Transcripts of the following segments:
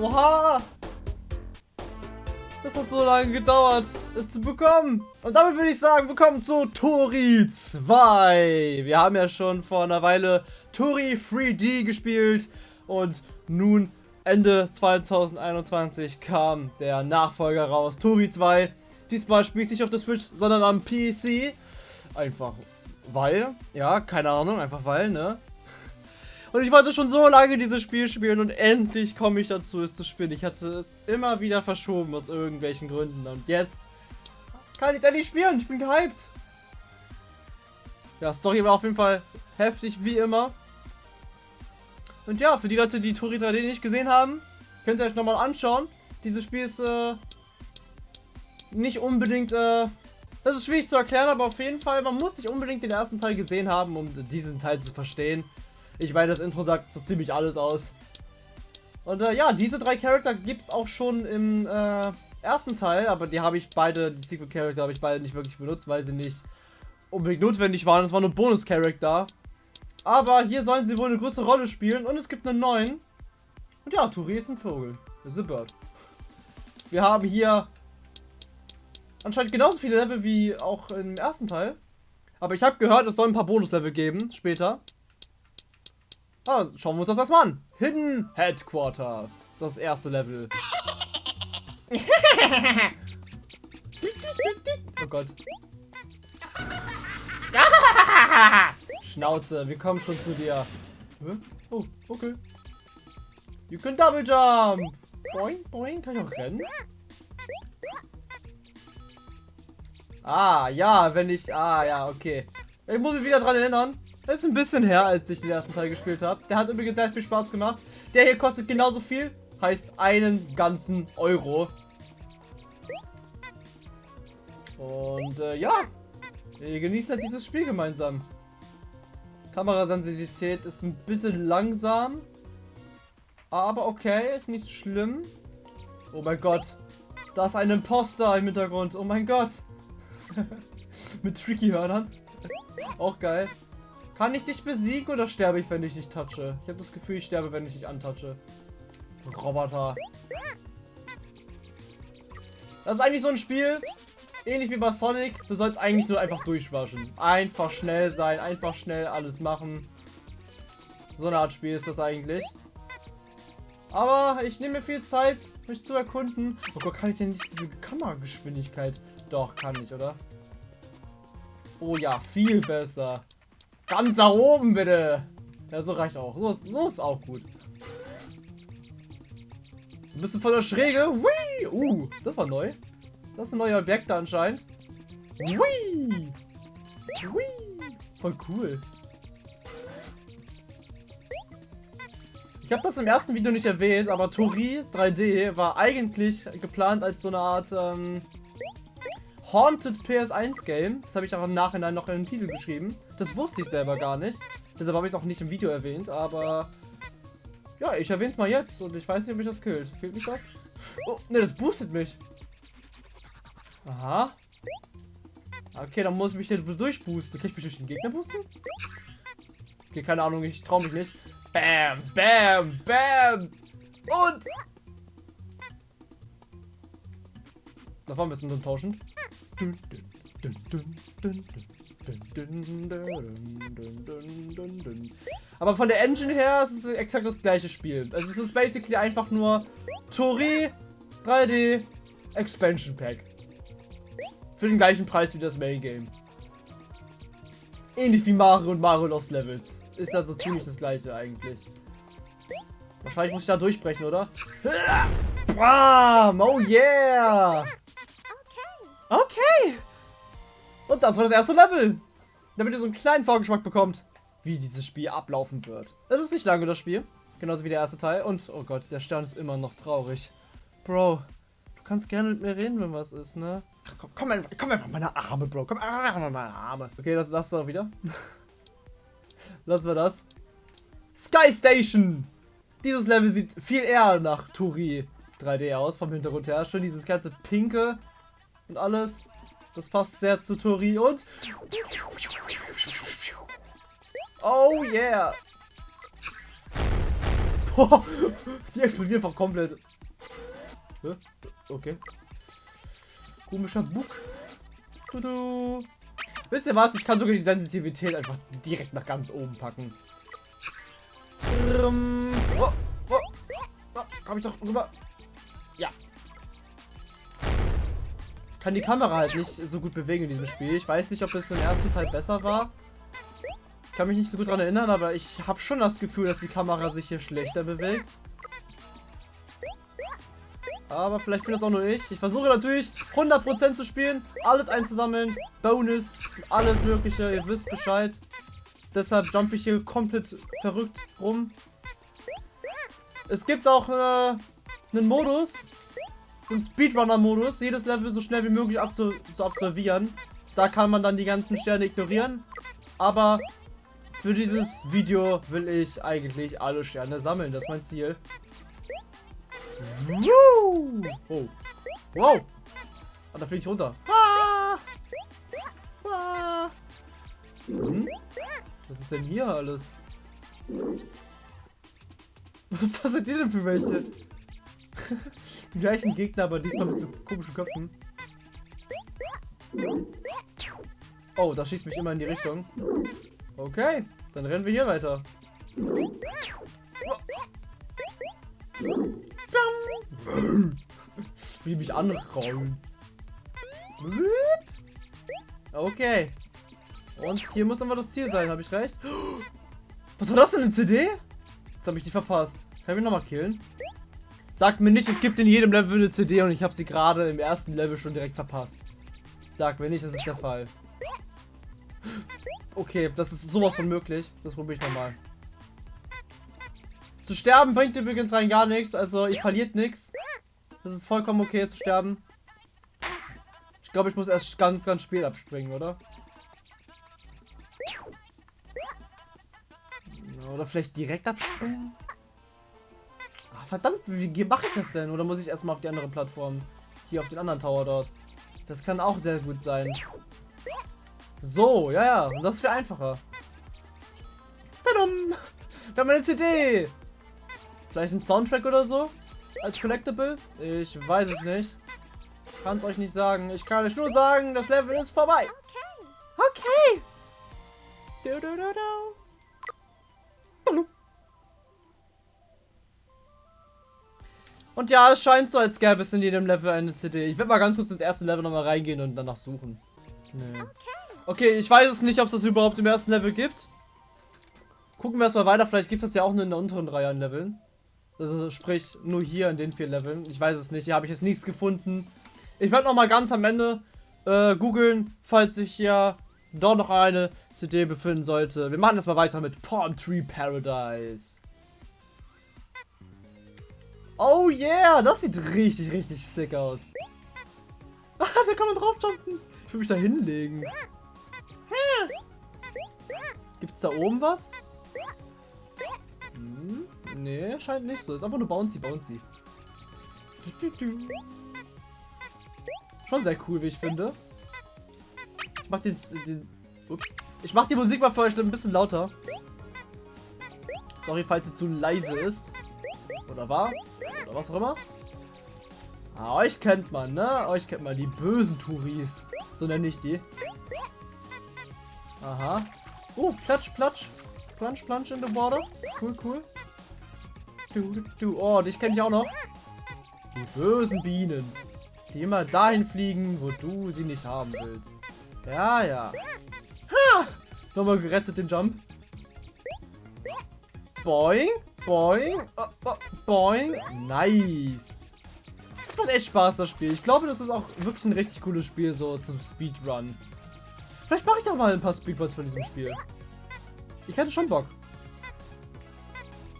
Oha! Das hat so lange gedauert, es zu bekommen. Und damit würde ich sagen, willkommen zu Tori 2. Wir haben ja schon vor einer Weile Tori 3D gespielt. Und nun, Ende 2021, kam der Nachfolger raus, Tori 2. Diesmal spiele ich nicht auf der Switch, sondern am PC. Einfach weil, ja, keine Ahnung, einfach weil, ne? Und ich wollte schon so lange dieses Spiel spielen und endlich komme ich dazu, es zu spielen. Ich hatte es immer wieder verschoben aus irgendwelchen Gründen. Und jetzt kann ich es endlich spielen. Ich bin gehypt. Ja, Story war auf jeden Fall heftig, wie immer. Und ja, für die Leute, die Tori 3D nicht gesehen haben, könnt ihr euch nochmal anschauen. Dieses Spiel ist äh, nicht unbedingt... Äh, das ist schwierig zu erklären, aber auf jeden Fall, man muss nicht unbedingt den ersten Teil gesehen haben, um diesen Teil zu verstehen. Ich meine, das Intro sagt so ziemlich alles aus. Und äh, ja, diese drei Charakter gibt es auch schon im äh, ersten Teil, aber die habe ich beide, die Secret Charakter habe ich beide nicht wirklich benutzt, weil sie nicht unbedingt notwendig waren. Es waren nur Bonus-Charakter. Aber hier sollen sie wohl eine größere Rolle spielen und es gibt einen neuen. Und ja, Turi ist ein Vogel. Das ist ein Bird. Wir haben hier anscheinend genauso viele Level wie auch im ersten Teil. Aber ich habe gehört, es soll ein paar Bonus-Level geben später. Ah, schauen wir uns das erstmal an. Hidden Headquarters. Das erste Level. oh Gott. Schnauze, wir kommen schon zu dir. Oh, okay. You can double jump. Boing, boing. Kann ich auch rennen? Ah, ja, wenn ich... Ah, ja, okay. Ich muss mich wieder dran erinnern. Ist ein bisschen her, als ich den ersten Teil gespielt habe. Der hat übrigens sehr viel Spaß gemacht. Der hier kostet genauso viel. Heißt einen ganzen Euro. Und äh, ja, wir genießen halt dieses Spiel gemeinsam. Kamerasensitivität ist ein bisschen langsam. Aber okay, ist nicht schlimm. Oh mein Gott. Da ist ein Imposter im Hintergrund. Oh mein Gott. Mit Tricky-Hörnern. Auch geil. Kann ich dich besiegen oder sterbe ich, wenn ich dich touche? Ich habe das Gefühl, ich sterbe, wenn ich dich antatsche. Roboter. Das ist eigentlich so ein Spiel, ähnlich wie bei Sonic. Du sollst eigentlich nur einfach durchwaschen. Einfach schnell sein, einfach schnell alles machen. So eine Art Spiel ist das eigentlich. Aber ich nehme mir viel Zeit, mich zu erkunden. Oh Gott, kann ich denn nicht diese Kamerageschwindigkeit? Doch, kann ich, oder? Oh ja, viel besser. Ganz nach oben, bitte. Ja, so reicht auch. So, so ist auch gut. Ein bisschen von der Schräge. Whee! Uh, das war neu. Das ist ein neuer Objekt anscheinend. Whee! Whee! Voll cool. Ich habe das im ersten Video nicht erwähnt, aber Tori 3D war eigentlich geplant als so eine Art ähm, Haunted PS1 Game. Das habe ich auch im Nachhinein noch in den Titel geschrieben. Das wusste ich selber gar nicht. Deshalb habe ich es auch nicht im Video erwähnt, aber... Ja, ich erwähne es mal jetzt und ich weiß nicht, ob mich das killt. Fehlt mich das? Oh, ne, das boostet mich. Aha. Okay, dann muss ich mich hier durchboosten. Kann ich mich durch den Gegner boosten? Okay, keine Ahnung, ich traue mich nicht. Bam, bam, bam. Und... Das war ein bisschen enttäuschend. Aber von der Engine her ist es exakt das gleiche Spiel. Also es ist basically einfach nur Tori 3D Expansion Pack. Für den gleichen Preis wie das Main Game. Ähnlich wie Mario und Mario Lost Levels. Ist also ziemlich das gleiche eigentlich. Wahrscheinlich muss ich da durchbrechen, oder? Bam! Oh yeah! Okay. Und das war das erste Level. Damit ihr so einen kleinen Vorgeschmack bekommt, wie dieses Spiel ablaufen wird. Es ist nicht lange, das Spiel. Genauso wie der erste Teil. Und, oh Gott, der Stern ist immer noch traurig. Bro, du kannst gerne mit mir reden, wenn was ist, ne? Ach, komm, komm, einfach, komm einfach meine Arme, Bro. Komm einfach in meine Arme. Okay, das lassen wir wieder. lassen wir das. Sky Station. Dieses Level sieht viel eher nach Turi 3D aus, vom Hintergrund her. Schon dieses ganze pinke und alles. Das passt sehr zu Tori und... Oh yeah! die explodieren einfach komplett. Okay. Komischer Bug. Tudu. Wisst ihr was? Ich kann sogar die Sensitivität einfach direkt nach ganz oben packen. Oh, oh, oh, komm ich doch rüber. Kann die Kamera halt nicht so gut bewegen in diesem Spiel. Ich weiß nicht, ob es im ersten Teil besser war. Ich kann mich nicht so gut daran erinnern, aber ich habe schon das Gefühl, dass die Kamera sich hier schlechter bewegt. Aber vielleicht bin das auch nur ich. Ich versuche natürlich 100% zu spielen, alles einzusammeln, Bonus, alles mögliche, ihr wisst Bescheid. Deshalb jump ich hier komplett verrückt rum. Es gibt auch äh, einen Modus, so einen Speedrunner-Modus, jedes Level so schnell wie möglich abzu zu absolvieren. Da kann man dann die ganzen Sterne ignorieren. Aber für dieses Video will ich eigentlich alle Sterne sammeln. Das ist mein Ziel. Oh. Wow. Ah, da fliege ich runter. Ah. Ah. Hm? Was ist denn hier alles? Was sind die denn für welche? Die gleichen Gegner, aber diesmal mit so komischen Köpfen. Oh, da schießt mich immer in die Richtung. Okay, dann rennen wir hier weiter. Wie mich anrollen. Okay. Und hier muss aber das Ziel sein, habe ich recht? Was war das denn, eine CD? Jetzt habe ich die verpasst. Kann ich mich nochmal killen? Sagt mir nicht, es gibt in jedem Level eine CD und ich habe sie gerade im ersten Level schon direkt verpasst. Sagt mir nicht, das ist der Fall. Okay, das ist sowas von möglich. Das probiere ich nochmal. Zu sterben bringt übrigens rein gar nichts. Also ihr verliert nichts. Das ist vollkommen okay zu sterben. Ich glaube, ich muss erst ganz, ganz spät abspringen, oder? Oder vielleicht direkt abspringen? Verdammt, wie, mache ich das denn? Oder muss ich erstmal auf die andere Plattform? Hier auf den anderen Tower dort. Das kann auch sehr gut sein. So, ja, ja. Und das wäre einfacher. Tadam! Wir haben eine CD! Vielleicht ein Soundtrack oder so? Als Collectible? Ich weiß es nicht. Kann es euch nicht sagen. Ich kann euch nur sagen, das Level ist vorbei. Okay. Okay. Du, du, du, Und ja, es scheint so, als gäbe es in jedem Level eine CD. Ich werde mal ganz kurz ins erste Level nochmal reingehen und danach suchen. Nee. Okay, ich weiß es nicht, ob es das überhaupt im ersten Level gibt. Gucken wir erstmal weiter. Vielleicht gibt es das ja auch nur in der unteren Reihe an Leveln. Also sprich, nur hier in den vier Leveln. Ich weiß es nicht. Hier habe ich jetzt nichts gefunden. Ich werde nochmal ganz am Ende äh, googeln, falls sich hier doch noch eine CD befinden sollte. Wir machen das mal weiter mit Palm Tree Paradise. Oh yeah, das sieht richtig, richtig sick aus. Ah, da kann man draufjumpen. Ich will mich da hinlegen. Gibt es da oben was? Hm, nee, scheint nicht so. Ist einfach nur bouncy, bouncy. Schon sehr cool, wie ich finde. Ich mach den, den ups. Ich mach die Musik mal für euch ein bisschen lauter. Sorry, falls sie zu leise ist. Oder war? Oder was auch immer. Ah, euch kennt man, ne? Euch kennt man, die bösen Touris. So nenne ich die. Aha. Oh, platsch, platsch. Plunge, plunge in the water. Cool, cool. Du, du. Oh, dich kenne ich auch noch. Die bösen Bienen. Die immer dahin fliegen, wo du sie nicht haben willst. Ja, ja. Ha! Nochmal gerettet den Jump. Boing. Boing. Oh, oh, boing. Nice. Macht echt Spaß, das Spiel. Ich glaube, das ist auch wirklich ein richtig cooles Spiel, so zum Speedrun. Vielleicht mache ich doch mal ein paar Speedruns von diesem Spiel. Ich hätte schon Bock.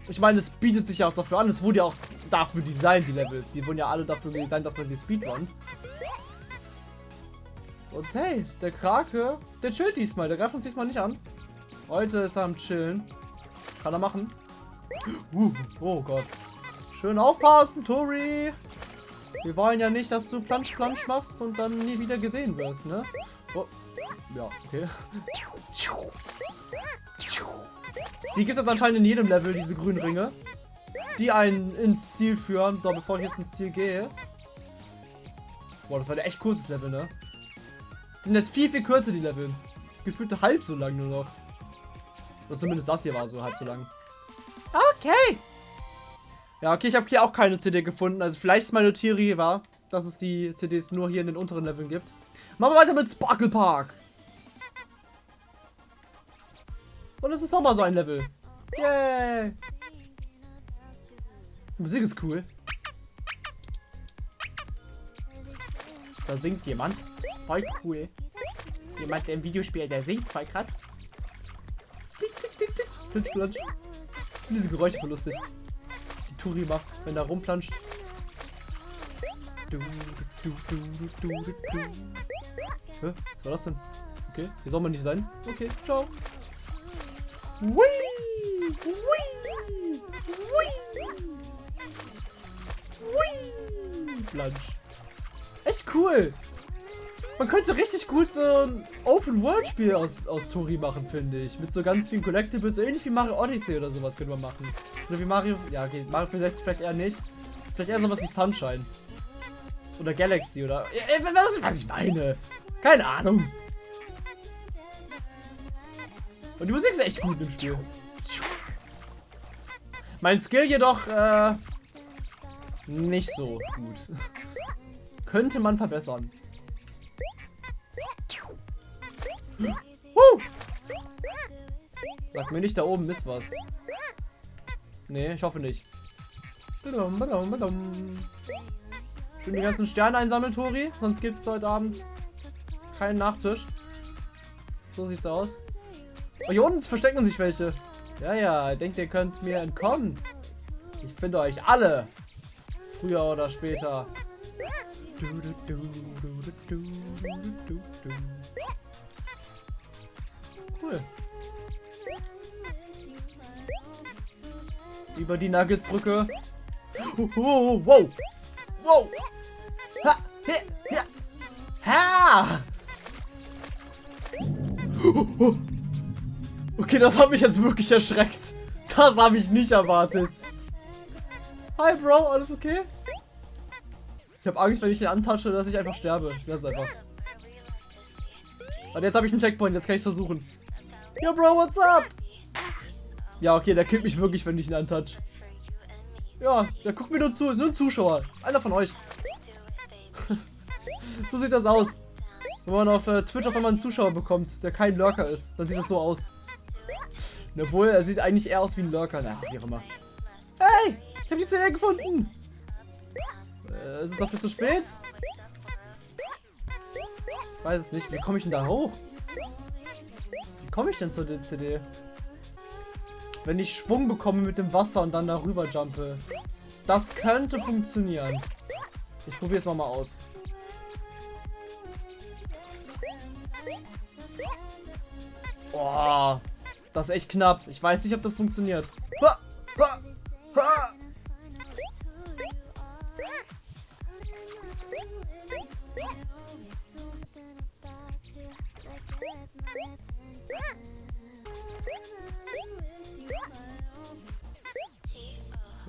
Ich meine, es bietet sich ja auch dafür an. Es wurde ja auch dafür designt, die Level. Die wurden ja alle dafür designt, dass man sie speedrunnt. Und hey, der Krake, der chillt diesmal. Der greift uns diesmal nicht an. Heute ist er am Chillen. Kann er machen. Uh, oh Gott. Schön aufpassen, Tori. Wir wollen ja nicht, dass du Plansch Plansch machst und dann nie wieder gesehen wirst, ne? Oh. Ja, okay. Die gibt es anscheinend in jedem Level, diese grünen Ringe. die einen ins Ziel führen. So, bevor ich jetzt ins Ziel gehe. Boah, das war der echt kurzes Level, ne? Sind jetzt viel, viel kürzer, die Level. Gefühlt halb so lang nur noch. Oder zumindest das hier war so halb so lang. Okay. Ja, okay, ich habe hier auch keine CD gefunden. Also vielleicht ist meine Theorie war, dass es die CDs nur hier in den unteren Leveln gibt. Machen wir weiter mit Sparkle Park. Und es ist nochmal so ein Level. Yay. Die Musik ist cool. Da singt jemand. Voll cool. Jemand, der im Videospiel, der singt voll krass. Plitsch, plitsch. Finde diese Geräusche voll lustig. Die Turi macht, wenn er rumplanscht. Du, du, du. Hä? Was war das denn? Okay, hier soll man nicht sein. Okay, ciao. Whee! Whee! Whee! Whee! Plunge. Echt cool. Man könnte richtig gut so ein Open-World-Spiel aus, aus Tori machen, finde ich. Mit so ganz vielen Collectibles, so ähnlich wie Mario Odyssey oder sowas könnte man machen. Oder wie Mario, ja okay, Mario 64 vielleicht eher nicht. Vielleicht eher sowas wie Sunshine. Oder Galaxy oder, ja, was, was ich meine. Keine Ahnung. Und die Musik ist echt gut im Spiel. Mein Skill jedoch, äh, nicht so gut. Könnte man verbessern. Woo! Sag mir nicht, da oben ist was. Nee, ich hoffe nicht. Schön die ganzen Sterne einsammeln, Tori. Sonst gibt es heute Abend keinen Nachtisch. So sieht's aus. Oh, hier unten verstecken sich welche. Ja, ja, denkt ihr könnt mir entkommen. Ich finde euch alle. Früher oder später. Cool. Über die Nuggetbrücke. Oh, wow. Wow. Ha. He, ja. Ha. Okay, das hat mich jetzt wirklich erschreckt. Das habe ich nicht erwartet. Hi, Bro. Alles okay? Ich habe Angst, wenn ich ihn antasche, dass ich einfach sterbe. Ich weiß einfach. Und jetzt habe ich einen Checkpoint. Jetzt kann ich versuchen. Yo, Bro, what's up? Ja, okay, der killt mich wirklich, wenn ich ihn antouch. Ja, der guckt mir nur zu. Ist nur ein Zuschauer. Einer von euch. so sieht das aus. Wenn man auf äh, Twitch auf einmal einen Zuschauer bekommt, der kein Lurker ist, dann sieht das so aus. Obwohl, er sieht eigentlich eher aus wie ein Lurker. Na, wie auch immer. Hey, ich habe die CD gefunden. Äh, ist es dafür zu spät? Weiß es nicht. Wie komme ich denn da hoch? Komme ich denn zur CD? Wenn ich Schwung bekomme mit dem Wasser und dann darüber jumpe. Das könnte funktionieren. Ich probiere es nochmal aus. Boah, das ist echt knapp. Ich weiß nicht, ob das funktioniert. Ha, ha, ha.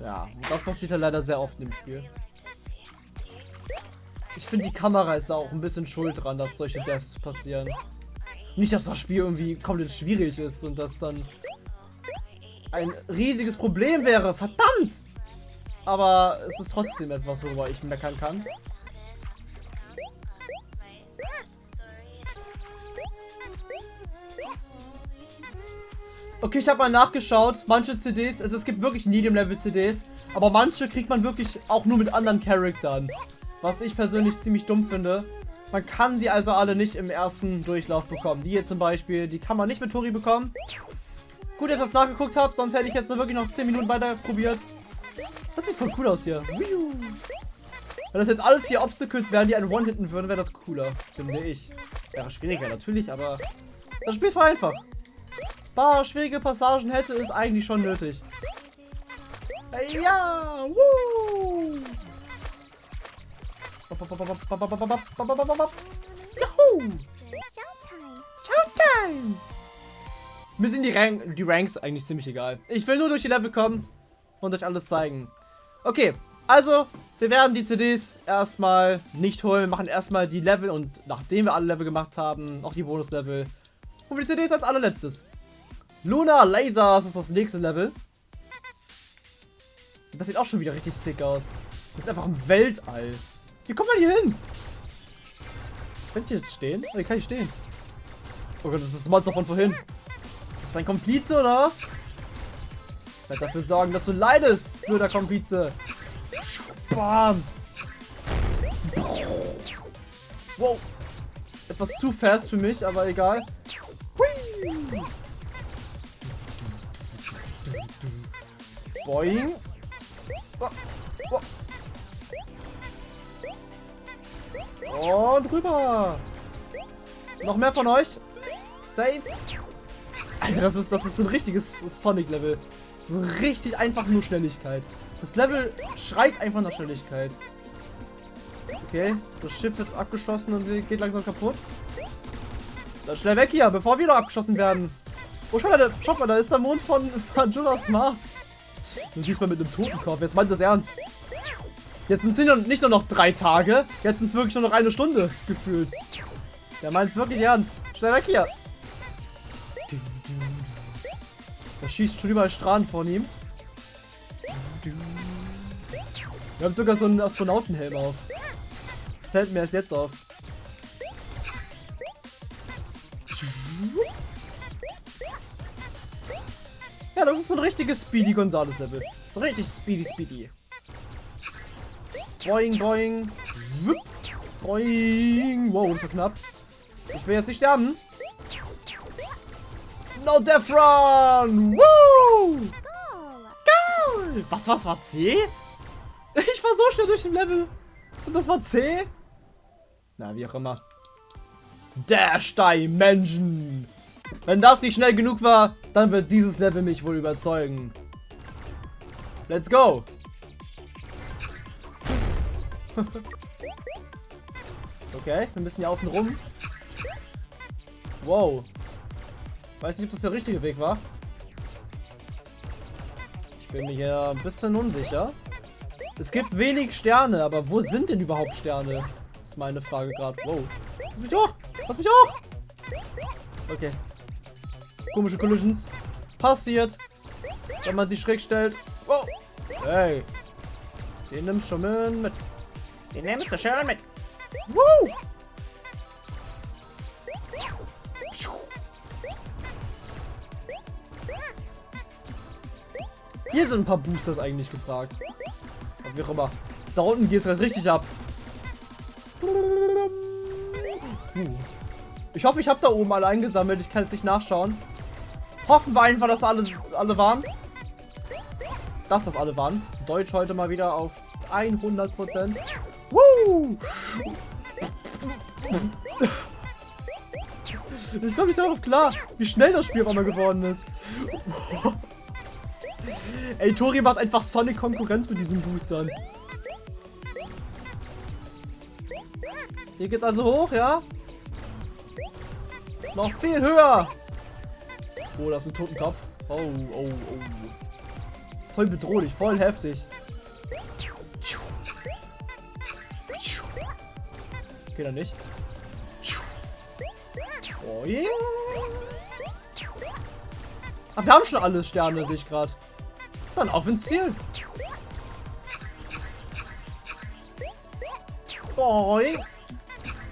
Ja, das passiert ja leider sehr oft im Spiel. Ich finde, die Kamera ist da auch ein bisschen schuld dran, dass solche Deaths passieren. Nicht, dass das Spiel irgendwie komplett schwierig ist und das dann ein riesiges Problem wäre. Verdammt! Aber es ist trotzdem etwas, worüber ich meckern kann. Okay, ich habe mal nachgeschaut. Manche CDs, also es gibt wirklich Medium-Level-CDs, aber manche kriegt man wirklich auch nur mit anderen Charaktern. Was ich persönlich ziemlich dumm finde. Man kann sie also alle nicht im ersten Durchlauf bekommen. Die hier zum Beispiel, die kann man nicht mit Tori bekommen. Gut, dass ich das nachgeguckt habe, sonst hätte ich jetzt wirklich noch 10 Minuten weiter probiert. Das sieht voll cool aus hier. Wenn das jetzt alles hier Obstacles wären, die einen One-Hitten würden, wäre das cooler, finde ich. Wäre schwieriger natürlich, aber das Spiel ist voll einfach paar schwierige Passagen hätte es eigentlich schon nötig. Ja! Juhu! Mir sind die, Rank die Ranks eigentlich ziemlich egal. Ich will nur durch die Level kommen. und euch alles zeigen. Okay, also wir werden die CDs erstmal nicht holen, machen erstmal die Level und nachdem wir alle Level gemacht haben, auch die Bonuslevel, und die CDs als allerletztes. Luna Lasers ist das nächste Level. Das sieht auch schon wieder richtig sick aus. Das ist einfach ein Weltall. Wie kommt man hier hin? Könnt ihr jetzt stehen? Oh, hier kann ich stehen. Oh Gott, das ist das Monster von vorhin. Ist das ein Komplize oder was? Ich werde dafür sorgen, dass du leidest, blöder Komplize. Bam. Wow. Etwas zu fast für mich, aber egal. Hui. Boing. Und rüber. Noch mehr von euch. Safe. Alter, das ist, das ist ein richtiges Sonic-Level. So richtig einfach nur Schnelligkeit. Das Level schreit einfach nach Schnelligkeit. Okay, das Schiff wird abgeschossen und geht langsam kaputt. Dann schnell weg hier, bevor wir noch abgeschossen werden. Oh, schau mal, schau mal, da ist der Mond von Majora's Mask. Du siehst mal mit einem Totenkopf. Jetzt meint das ernst. Jetzt sind es nicht nur noch drei Tage. Jetzt sind es wirklich nur noch eine Stunde gefühlt. Der meint es wirklich ernst. Schnell weg hier. Da schießt schon überall Strahlen von ihm. Wir haben sogar so einen Astronautenhelm auf. Das fällt mir erst jetzt auf. Ja, das ist so ein richtiges Speedy Gonzales Level. So richtig Speedy Speedy. Boing, boing. Boing. Wow, das war knapp. Ich will jetzt nicht sterben. No Death Run! Woo! Go! Was, was war C? Ich war so schnell durch den Level. Und das war C? Na, wie auch immer. Dash Dimension. Wenn das nicht schnell genug war, dann wird dieses Level mich wohl überzeugen. Let's go. Tschüss. okay, wir müssen hier außen rum. Wow. Weiß nicht, ob das der richtige Weg war. Ich bin mir hier ein bisschen unsicher. Es gibt wenig Sterne, aber wo sind denn überhaupt Sterne? Ist meine Frage gerade. Wow. Lass mich hoch! Lass mich hoch! Okay. Komische Collisions. Passiert. Wenn man sie schräg stellt. Wow. Hey. Den nimmst du schon mit. Den nimmst du schön mit. Woo! Hier sind ein paar Boosters eigentlich gefragt. Aber wie auch immer. Da unten geht es gerade richtig ab. Ich hoffe, ich habe da oben alle eingesammelt. Ich kann jetzt nicht nachschauen. Hoffen wir einfach, dass alle, alle waren. Dass das alle waren. Deutsch heute mal wieder auf 100%. Woo! Ich komme nicht darauf klar, wie schnell das Spiel auf einmal geworden ist. Ey, Tori macht einfach Sonic Konkurrenz mit diesen Boostern. Hier geht's also hoch, ja? Noch viel höher. Oh, das ist ein Totenkopf. Oh, oh, oh. Voll bedrohlich, voll heftig. Geht er nicht. Oh yeah. Ach, wir haben schon alle Sterne, sehe ich gerade. Dann auf ins Ziel. Boy.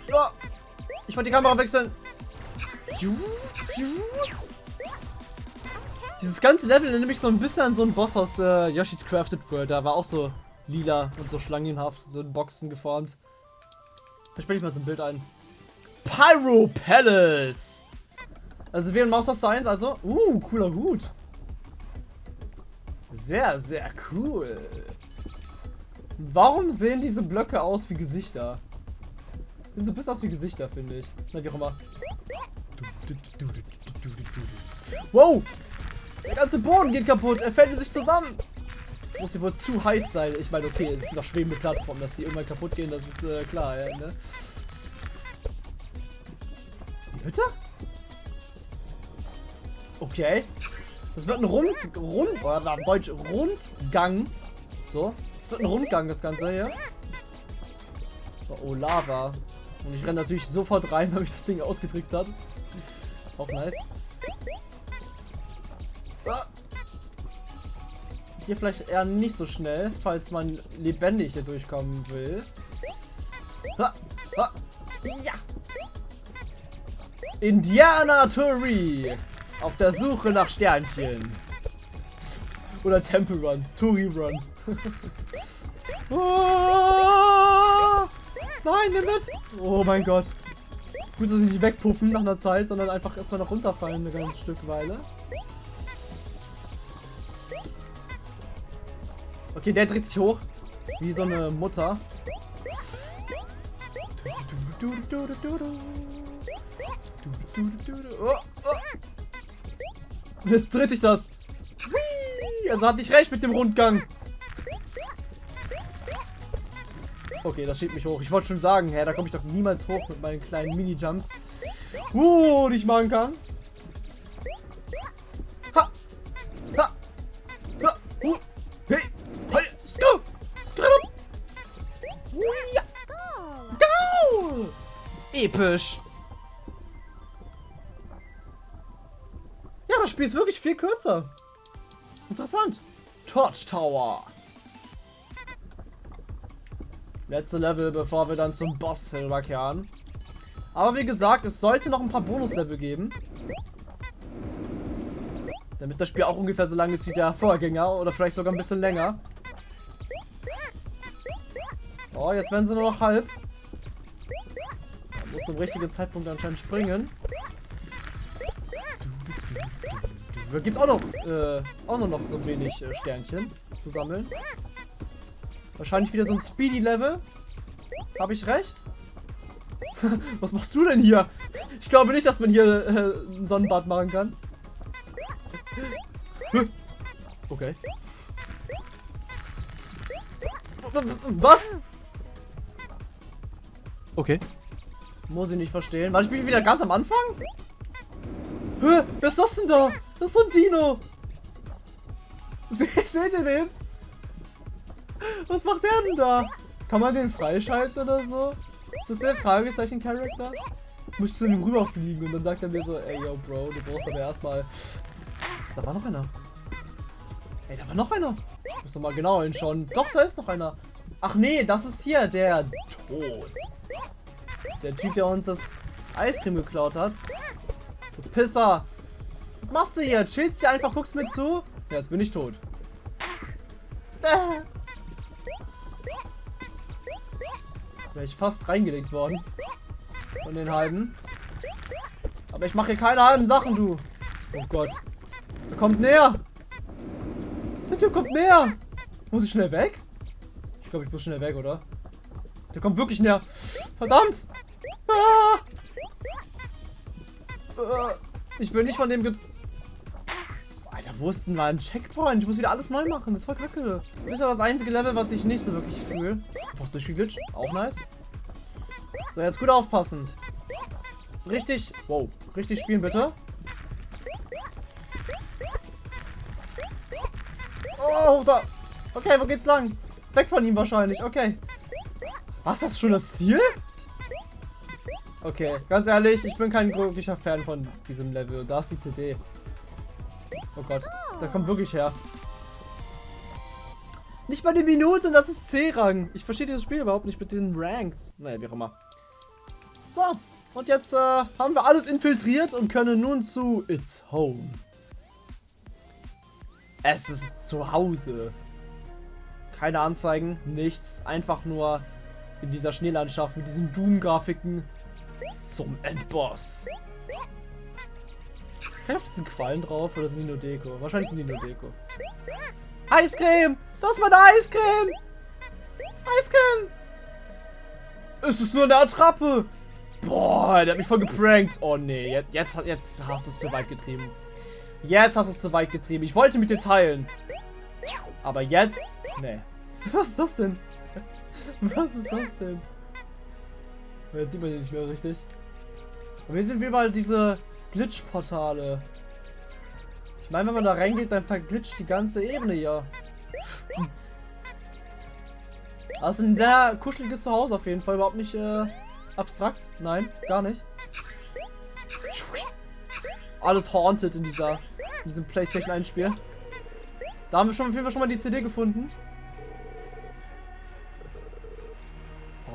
Ja. Ich wollte die Kamera wechseln. Dieses ganze Level erinnert mich so ein bisschen an so einen Boss aus äh, Yoshi's Crafted World. Da war auch so lila und so schlangenhaft, so in Boxen geformt. Da spiele ich mal so ein Bild ein. Pyro Palace! Also wir in Maus Science, also. Uh, cooler Hut. Sehr, sehr cool. Warum sehen diese Blöcke aus wie Gesichter? Sehen so ein bisschen aus wie Gesichter, finde ich. Na, wie auch immer. Wow! Der ganze Boden geht kaputt. Er fällt in sich zusammen. Das muss hier wohl zu heiß sein. Ich meine, okay, es sind doch schwebende Plattformen, dass die irgendwann kaputt gehen, das ist äh, klar, ja, ne? Bitte? Okay. Das wird ein Rund... Rund... Oder Deutsch Rundgang. So. Das wird ein Rundgang, das Ganze hier. Oh, Lava. Und ich renne natürlich sofort rein, weil mich das Ding ausgetrickst hat. Auch nice. Hier vielleicht eher nicht so schnell, falls man lebendig hier durchkommen will. Ha, ha, ja. Indiana Tori. Auf der Suche nach Sternchen. Oder Temple Run. Tori Run. oh, nein, nimm mit. Oh mein Gott. Gut, dass sie nicht wegpuffen nach einer Zeit, sondern einfach erstmal noch runterfallen eine ganze Stück Weile. Okay, der dreht sich hoch. Wie so eine Mutter. Oh, oh. Jetzt dreht sich das. Also hatte ich recht mit dem Rundgang. Okay, das schiebt mich hoch. Ich wollte schon sagen, hä, da komme ich doch niemals hoch mit meinen kleinen Mini-Jumps. Uh, die ich machen kann. Episch! Ja, das Spiel ist wirklich viel kürzer. Interessant. Torch Tower. Letzte Level, bevor wir dann zum Boss rüberkehren. Aber wie gesagt, es sollte noch ein paar Bonuslevel geben. Damit das Spiel auch ungefähr so lang ist wie der Vorgänger oder vielleicht sogar ein bisschen länger. Oh, jetzt werden sie nur noch halb. Muss zum richtigen Zeitpunkt anscheinend springen. Da gibt auch noch, äh, auch nur noch so wenig äh, Sternchen zu sammeln. Wahrscheinlich wieder so ein Speedy-Level. Habe ich recht? Was machst du denn hier? Ich glaube nicht, dass man hier äh, ein Sonnenbad machen kann. Okay. Was? Okay. Muss ich nicht verstehen. Warte, ich bin wieder ganz am Anfang? Hä? Wer ist das denn da? Das ist so ein Dino. Seht ihr den? Was macht der denn da? Kann man den freischalten oder so? Ist das der Fragezeichen-Charakter? Muss ich zu ihm rüberfliegen und dann sagt er mir so, ey yo Bro, du brauchst aber erstmal. Da war noch einer. Ey, da war noch einer. Ich muss doch mal genau hinschauen. Doch, da ist noch einer. Ach nee, das ist hier der Tod. Der Typ, der uns das Eiscreme geklaut hat. Du Pisser. Was machst du hier? Chillst du einfach, guckst mir zu? Ja, jetzt bin ich tot. Wäre ich fast reingelegt worden. Von den halben. Aber ich mache hier keine halben Sachen, du. Oh Gott. Er kommt näher. Der Typ kommt näher. Muss ich schnell weg? Ich glaube, ich muss schnell weg, oder? Der kommt wirklich näher. Verdammt. Ah. Äh, ich will nicht von dem... Ge Alter, wo ist denn mal ein Checkpoint? Ich muss wieder alles neu machen. Das ist voll kacke. Das ist ja das einzige Level, was ich nicht so wirklich fühle. Einfach durchgeglitscht. Auch nice. So, jetzt gut aufpassen. Richtig... Wow. Richtig spielen, bitte. Oh, da. Okay, wo geht's lang? Weg von ihm wahrscheinlich. Okay. Was, das ist schon das Ziel? Okay, ganz ehrlich, ich bin kein wirklicher Fan von diesem Level. Da ist die CD. Oh Gott, da kommt wirklich her. Nicht mal die Minute und das ist C-Rang. Ich verstehe dieses Spiel überhaupt nicht mit den Ranks. Naja, wie auch immer. So, und jetzt äh, haben wir alles infiltriert und können nun zu It's Home. Es ist zu Hause. Keine Anzeigen, nichts. Einfach nur in dieser Schneelandschaft mit diesen Doom-Grafiken zum Endboss. Kann ich auf diesen Quallen drauf oder sind die nur Deko? Wahrscheinlich sind die nur Deko. Eiscreme! Das ist meine Eiscreme! Eiscreme! Es ist nur eine Attrappe! Boah, der hat mich voll geprankt. Oh nee, jetzt, jetzt, jetzt hast du es zu weit getrieben. Jetzt hast du es zu weit getrieben. Ich wollte mit dir teilen. Aber jetzt, nee. Was ist das denn? Was ist das denn? Jetzt sieht man ihn nicht mehr richtig. Und wir sind wie überall diese Glitch-Portale. Ich meine, wenn man da reingeht, dann verglitscht die ganze Ebene hier. Also ein sehr kuscheliges Zuhause auf jeden Fall. Überhaupt nicht äh, abstrakt. Nein, gar nicht. Alles haunted in dieser in diesem PlayStation 1 Spiel. Da haben wir schon auf jeden Fall schon mal die CD gefunden.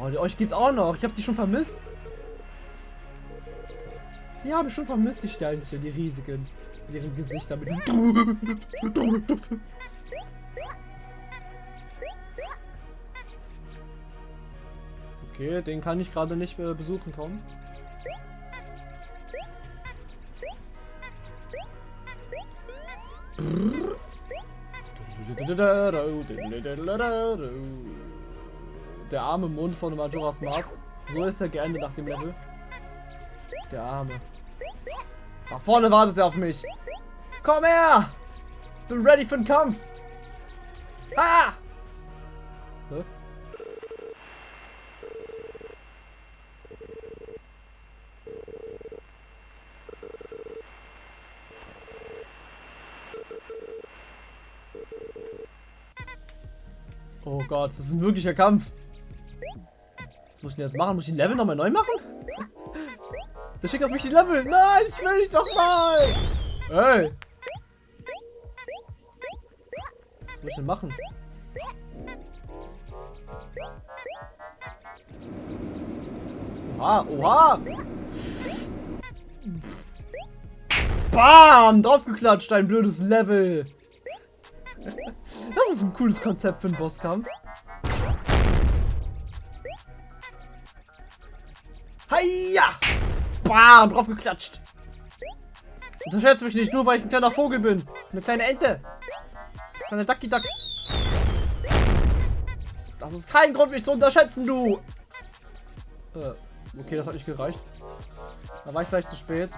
Oh, die, euch geht's auch noch. Ich habe die schon vermisst. Die habe ich schon vermisst, die Sternchen, die riesigen. Ihre Gesichter mit Okay, den kann ich gerade nicht äh, besuchen kommen. Der arme Mond von Majora's Mask. So ist er geendet nach dem Level. Der arme. Da vorne wartet er auf mich. Komm her! Bin ready für den Kampf. Ah! Hä? Oh Gott, das ist ein wirklicher Kampf. Muss ich denn jetzt machen? Muss ich den Level nochmal neu machen? Der schickt auf mich die Level. Nein, ich will nicht doch mal. Ey. Was muss ich denn machen? Oha, oha. Bam, draufgeklatscht, ein blödes Level. Das ist ein cooles Konzept für einen Bosskampf. Hiya! Bam, drauf geklatscht. Unterschätze mich nicht, nur weil ich ein kleiner Vogel bin. Eine kleine Ente. Kleine Ducky Duck. Das ist kein Grund, mich zu unterschätzen, du. Äh, okay, das hat nicht gereicht. Da war ich vielleicht zu spät.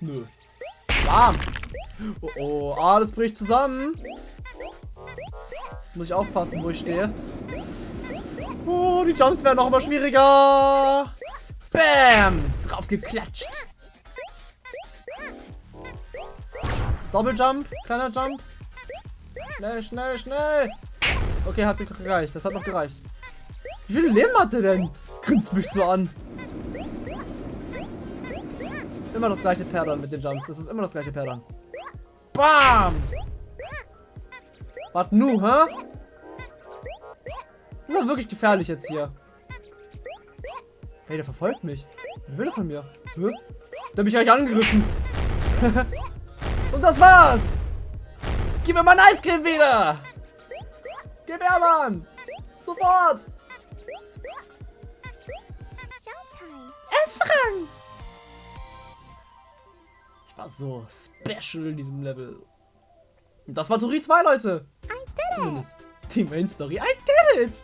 Nö. Bam. Oh, oh, alles bricht zusammen. Jetzt muss ich aufpassen, wo ich stehe. Oh, die Jumps werden noch immer schwieriger. Bam! Drauf geklatscht. Doppeljump, kleiner Jump. Schnell, schnell, schnell. Okay, hat gereicht. Das hat noch gereicht. Wie viel Leben hat der denn? Grinst mich so an. Immer das gleiche Pferd mit den Jumps. Das ist immer das gleiche Pferd Bam! Was nu, hä? Das ist halt wirklich gefährlich jetzt hier. Hey, der verfolgt mich. Was will er von mir? Hä? Der hat mich eigentlich angegriffen. Und das war's. Gib mir mein Eiscreme wieder. Gib her, Mann. Sofort. Essrang. Ich war so special in diesem Level. Und das war Tori 2, Leute. Zumindest die Main Story. I did it.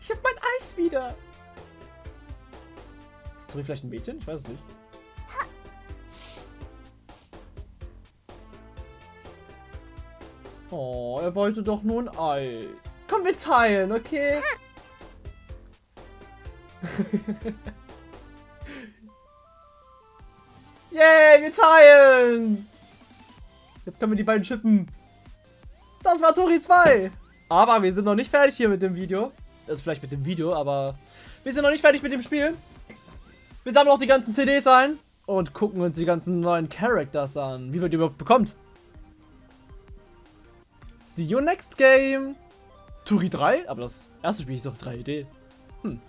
Ich hab mein Eis wieder. Ist Tori vielleicht ein Mädchen? Ich weiß es nicht. Oh, er wollte doch nur ein Eis. Komm, wir teilen, okay? Yay, wir teilen! Jetzt können wir die beiden schippen. Das war Tori 2. Aber wir sind noch nicht fertig hier mit dem Video. Also vielleicht mit dem Video, aber wir sind noch nicht fertig mit dem Spiel. Wir sammeln auch die ganzen CDs ein und gucken uns die ganzen neuen Characters an. Wie man die überhaupt bekommt. See you next game. Turi 3? Aber das erste Spiel ist doch 3D. Hm.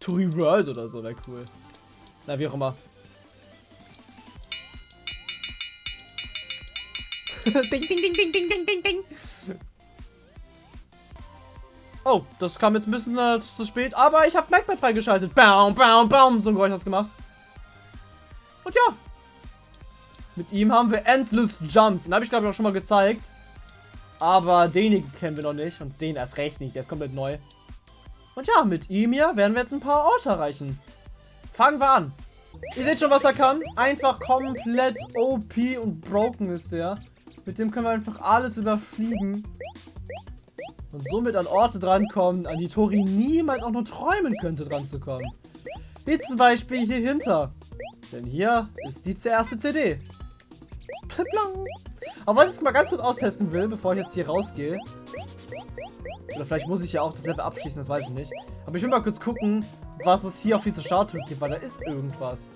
Turi World oder so wäre cool. Na, wie auch immer. ding, ding, ding, ding, ding, ding, ding, ding. Oh, das kam jetzt ein bisschen äh, zu spät, aber ich habe Magpie freigeschaltet. Baum, baum, baum. So ein Geräusch hast gemacht. Und ja. Mit ihm haben wir Endless Jumps. Den habe ich glaube ich auch schon mal gezeigt. Aber den kennen wir noch nicht. Und den erst recht nicht. Der ist komplett neu. Und ja, mit ihm hier werden wir jetzt ein paar Orte erreichen. Fangen wir an. Ihr seht schon, was er kann. Einfach komplett OP und broken ist der. Mit dem können wir einfach alles überfliegen. Und somit an Orte drankommen, an die Tori niemals auch nur träumen könnte, dran zu kommen. Wie zum Beispiel hier hinter. Denn hier ist die erste CD. Aber was ich jetzt mal ganz kurz austesten will, bevor ich jetzt hier rausgehe. Oder vielleicht muss ich ja auch das Level abschließen, das weiß ich nicht. Aber ich will mal kurz gucken, was es hier auf dieser Statue gibt, weil da ist irgendwas.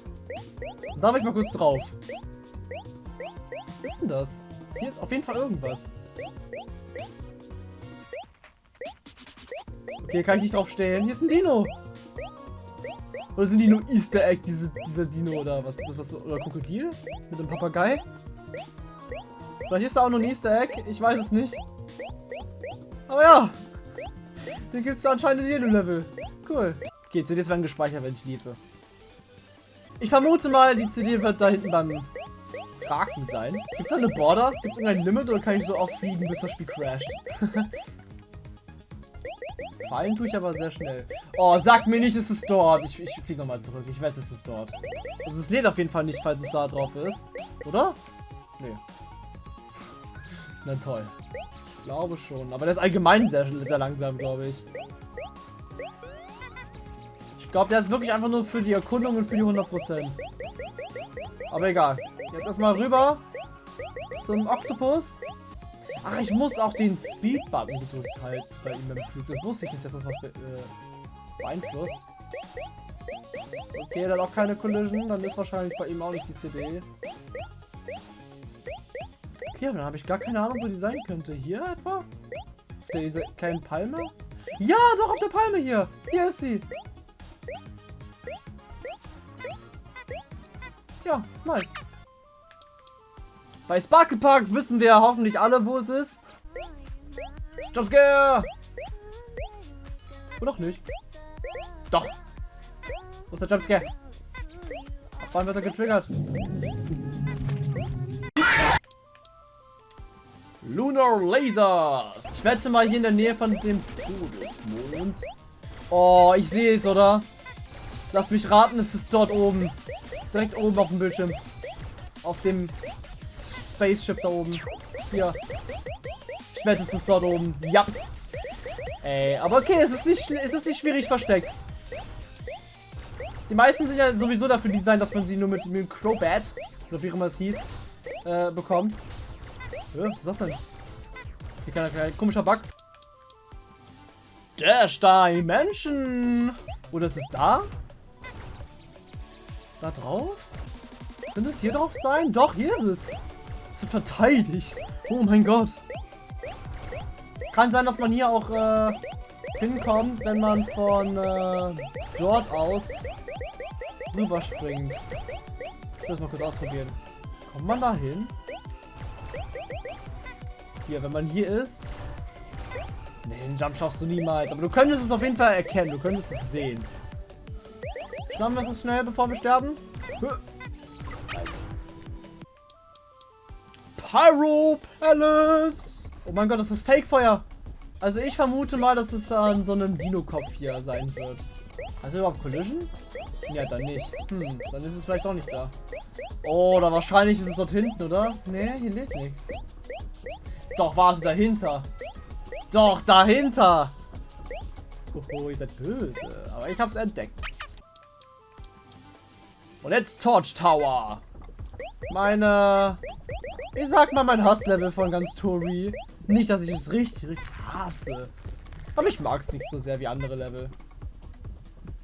Und da will ich mal kurz drauf. Was ist denn das? Hier ist auf jeden Fall irgendwas. Okay, kann ich nicht drauf stellen. Hier ist ein Dino. Oder sind die nur Easter Egg, diese, dieser Dino oder was, was? Oder Krokodil? Mit dem Papagei? Vielleicht ist da auch nur ein Easter Egg. Ich weiß es nicht. Aber ja. Den gibt es anscheinend in jedem Level. Cool. Okay, CDs werden gespeichert, wenn ich liebe. Ich vermute mal, die CD wird da hinten beim Kraken sein. Gibt es da eine Border? Gibt es irgendein Limit oder kann ich so oft fliegen, bis das Spiel crasht? Fallen tue ich aber sehr schnell. Oh, sag mir nicht, es ist dort. Ich, ich fliege nochmal zurück. Ich wette, es ist dort. Also es lädt auf jeden Fall nicht, falls es da drauf ist. Oder? Nee. Na toll. Ich glaube schon. Aber der ist allgemein sehr, sehr langsam, glaube ich. Ich glaube, der ist wirklich einfach nur für die Erkundung und für die 100%. Aber egal. Jetzt erstmal rüber zum Oktopus. Ach, ich muss auch den Speed-Button gedrückt halten bei ihm im Flug. Das wusste ich nicht, dass das was be äh, beeinflusst. Okay, dann auch keine Collision. Dann ist wahrscheinlich bei ihm auch nicht die CD. Okay, dann habe ich gar keine Ahnung, wo die sein könnte. Hier etwa? Auf der, dieser kleinen Palme? Ja, doch, auf der Palme hier. Hier ist sie. Ja, nice. Bei Sparkle Park wissen wir hoffentlich alle, wo es ist. Jumpscare! Oder doch nicht? Doch. Wo ist der Jumpscare? Ab wann wird er getriggert? Lunar Laser. Ich wette mal hier in der Nähe von dem Todesmond. Oh, ich sehe es, oder? Lass mich raten, es ist dort oben. Direkt oben auf dem Bildschirm. Auf dem Spaceship da oben. Hier. Ich wette, es ist dort oben. Ja. Ey, aber okay, es ist nicht, es ist nicht schwierig versteckt. Die meisten sind ja sowieso dafür designt, dass man sie nur mit, mit Crowbat, so wie immer es hieß, äh, bekommt. Ja, was ist das denn? Hier kann ein komischer Bug. Dash Dimension! Oder ist es da? Da drauf? Könnte es hier drauf sein? Doch, hier ist es. Es wird verteidigt. Oh mein Gott. Kann sein, dass man hier auch äh, hinkommt, wenn man von äh, dort aus rüberspringt. Ich will das mal kurz ausprobieren. Kommt man da hin? Hier, wenn man hier ist. Nee, den Jump schaffst du niemals. Aber du könntest es auf jeden Fall erkennen. Du könntest es sehen. Schnappen wir es schnell, bevor wir sterben. Pyro Palace. Oh mein Gott, das ist Fake-Feuer. Also ich vermute mal, dass es an so einem Dino-Kopf hier sein wird. Hat er überhaupt Collision? Ja, dann nicht. Hm, dann ist es vielleicht auch nicht da. Oh, oder wahrscheinlich ist es dort hinten, oder? Nee, hier lebt nichts. Doch, warte, dahinter. Doch, dahinter. Oh, ihr seid böse. Aber ich hab's entdeckt. Und jetzt Torch Tower. Meine ich sag mal mein Hasslevel von ganz Tori. Nicht, dass ich es richtig, richtig hasse. Aber ich mag es nicht so sehr wie andere Level.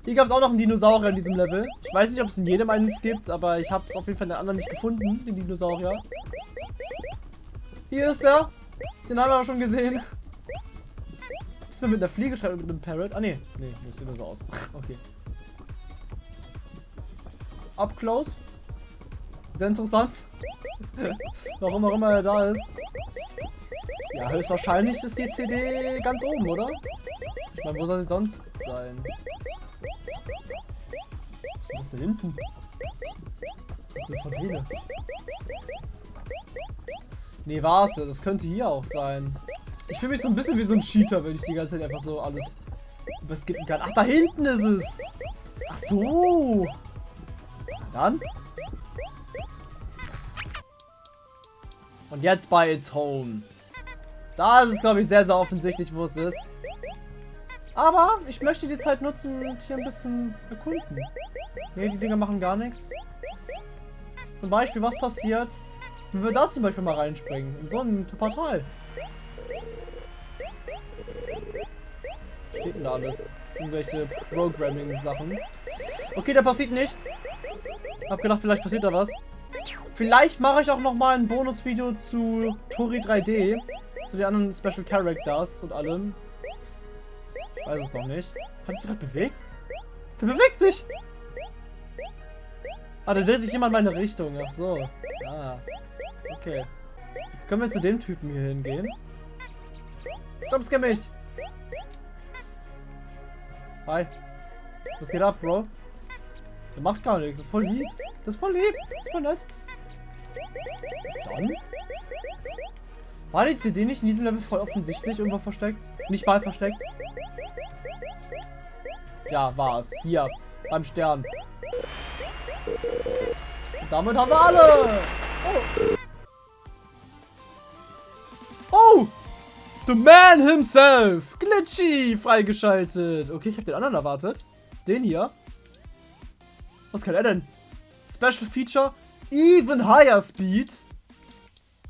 Hier gab es auch noch einen Dinosaurier in diesem Level. Ich weiß nicht, ob es in jedem eines gibt, aber ich habe es auf jeden Fall in den anderen nicht gefunden, den Dinosaurier. Hier ist er. Den haben wir schon gesehen. Ist mir mit einer Fliege schreiben mit einem Parrot? Ah, nee. Nee, das sieht nur so aus. okay. Up close. Sehr interessant. Warum auch immer er da ist. Ja, höchstwahrscheinlich ist die CD ganz oben, oder? Ich meine, wo soll sie sonst sein? Was ist das da hinten? Das ist Fontäne. Nee, warte, das könnte hier auch sein. Ich fühle mich so ein bisschen wie so ein Cheater, wenn ich die ganze Zeit einfach so alles überskippen kann. Ach, da hinten ist es! Ach so! Dann Und jetzt bei It's Home. Da ist es, glaube ich, sehr, sehr offensichtlich, wo es ist. Aber ich möchte die Zeit nutzen und hier ein bisschen erkunden. Ne, die Dinger machen gar nichts. Zum Beispiel, was passiert, wenn wir da zum Beispiel mal reinspringen? In so ein Portal. Steht denn da alles? Irgendwelche Programming-Sachen. Okay, da passiert nichts. Hab gedacht, vielleicht passiert da was. Vielleicht mache ich auch noch mal ein Bonusvideo zu Tori 3D. Zu den anderen Special Characters und allem. Ich weiß es noch nicht. Hat sich gerade bewegt? Der bewegt sich! Ah, der dreht sich immer in meine Richtung. Ach so. Ah. Okay. Jetzt können wir zu dem Typen hier hingehen. Jumpscare mich! Hi. Was geht ab, Bro? Der macht gar nichts. Das ist voll lieb. Das ist voll lieb. Das ist voll nett. Dann? War die CD nicht in diesem Level voll offensichtlich irgendwo versteckt? Nicht mal versteckt? Ja, war es. Hier, beim Stern. Und damit haben wir alle! Oh! Oh! The man himself! Glitchy! Freigeschaltet! Okay, ich habe den anderen erwartet. Den hier. Was kann er denn? Special Feature Even Higher Speed.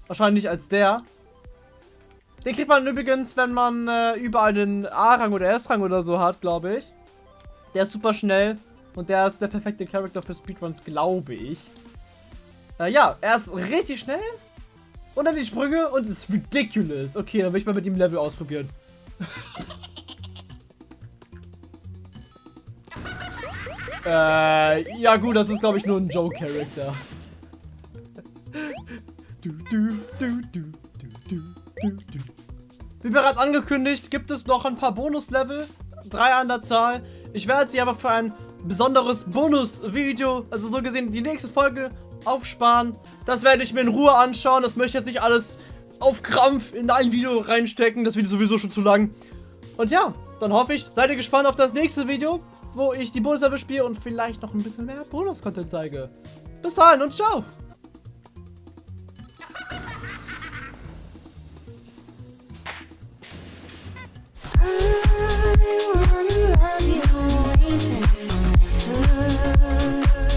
Wahrscheinlich als der. Den kriegt man übrigens, wenn man äh, über einen A-Rang oder S-Rang oder so hat, glaube ich. Der ist super schnell und der ist der perfekte Charakter für Speedruns, glaube ich. Äh, ja, er ist richtig schnell und dann die Sprünge und ist ridiculous. Okay, dann will ich mal mit ihm Level ausprobieren. äh, ja gut, das ist glaube ich nur ein Joe-Charakter. Du, du, du. Wie bereits angekündigt, gibt es noch ein paar Bonus-Level. Drei an der Zahl. Ich werde sie aber für ein besonderes Bonus-Video, also so gesehen die nächste Folge, aufsparen. Das werde ich mir in Ruhe anschauen. Das möchte ich jetzt nicht alles auf Krampf in ein Video reinstecken. Das Video ist sowieso schon zu lang. Und ja, dann hoffe ich, seid ihr gespannt auf das nächste Video, wo ich die Bonus-Level spiele und vielleicht noch ein bisschen mehr Bonus-Content zeige. Bis dahin und ciao! I wanna love you, always and forever.